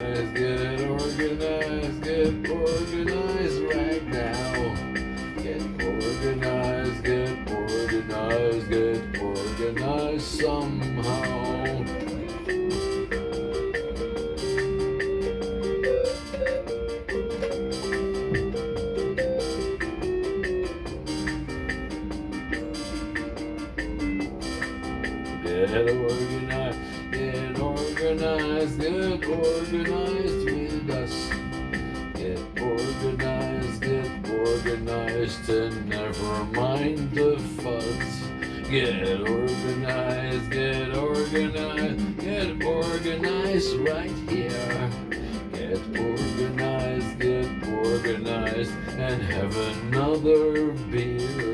Get organized, get organized right now. Get organized, get organized, get organized somehow. Get organized, organized, get organized with us. Get organized, get organized, and never mind the fuzz. Get organized, get organized, get organized right here. Get organized, get organized, and have another beer.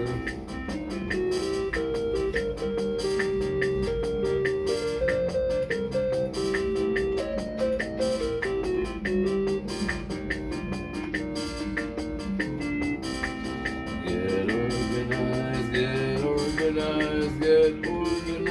Organized, get organized